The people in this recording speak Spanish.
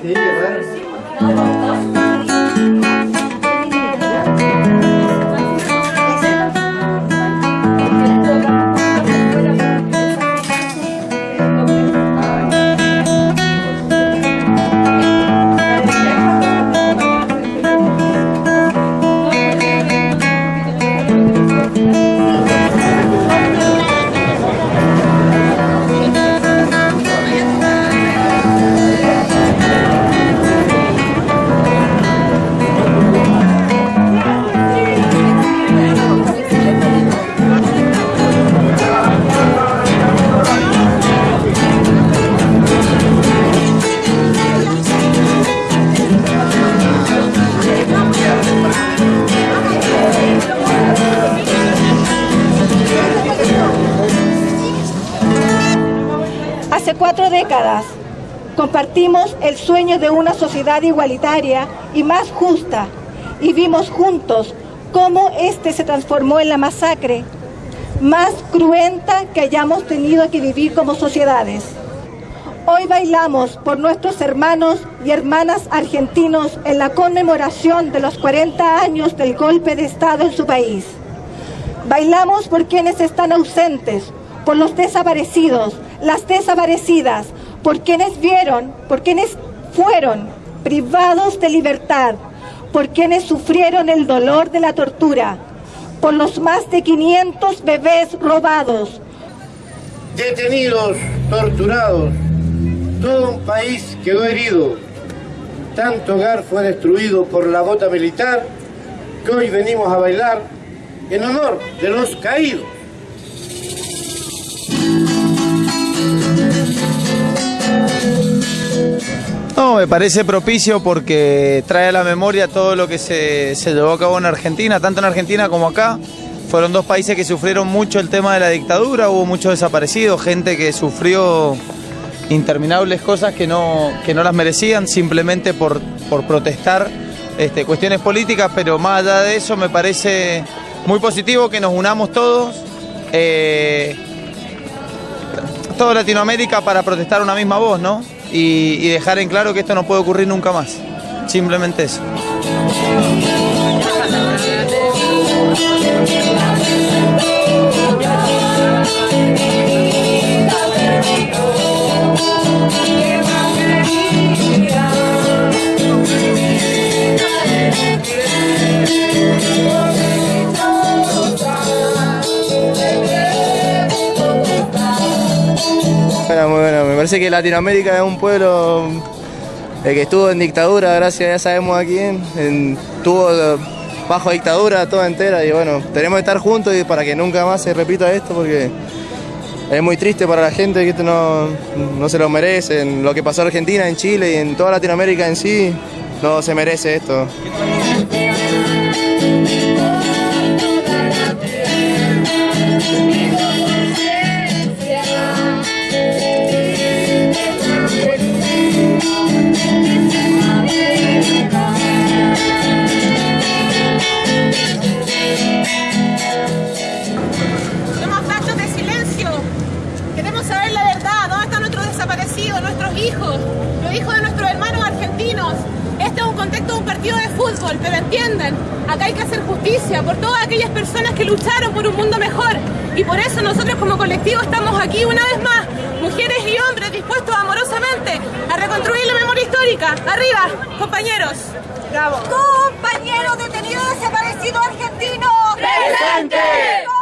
Sí, ¿verdad? Hace cuatro décadas compartimos el sueño de una sociedad igualitaria y más justa y vimos juntos cómo este se transformó en la masacre más cruenta que hayamos tenido que vivir como sociedades. Hoy bailamos por nuestros hermanos y hermanas argentinos en la conmemoración de los 40 años del golpe de Estado en su país. Bailamos por quienes están ausentes, por los desaparecidos, las desaparecidas, por quienes vieron, por quienes fueron privados de libertad, por quienes sufrieron el dolor de la tortura, por los más de 500 bebés robados, detenidos, torturados. Todo un país quedó herido. Tanto hogar fue destruido por la bota militar que hoy venimos a bailar en honor de los caídos. No, me parece propicio porque trae a la memoria todo lo que se, se llevó a cabo en Argentina, tanto en Argentina como acá. Fueron dos países que sufrieron mucho el tema de la dictadura, hubo muchos desaparecidos, gente que sufrió interminables cosas que no, que no las merecían simplemente por, por protestar este, cuestiones políticas, pero más allá de eso me parece muy positivo que nos unamos todos, eh, toda Latinoamérica para protestar una misma voz, ¿no? Y, dejar en claro que esto no puede ocurrir nunca más. Simplemente eso. Parece que Latinoamérica es un pueblo eh, que estuvo en dictadura, gracias, ya sabemos a quién. En- Estuvo eh, bajo dictadura toda entera y bueno, tenemos que estar juntos y para que nunca más se repita esto porque es muy triste para la gente que esto no, no se lo merecen. Lo que pasó en Argentina, en Chile y en toda Latinoamérica en sí, no se merece esto. Fútbol, pero entiendan, acá hay que hacer justicia por todas aquellas personas que lucharon por un mundo mejor. Y por eso nosotros como colectivo estamos aquí una vez más, mujeres y hombres dispuestos amorosamente a reconstruir la memoria histórica. Arriba, compañeros. Bravo. Compañeros detenidos desaparecidos argentinos. ¡Presente! Compañeros detenidos desaparecidos argentinos. ¡Presente!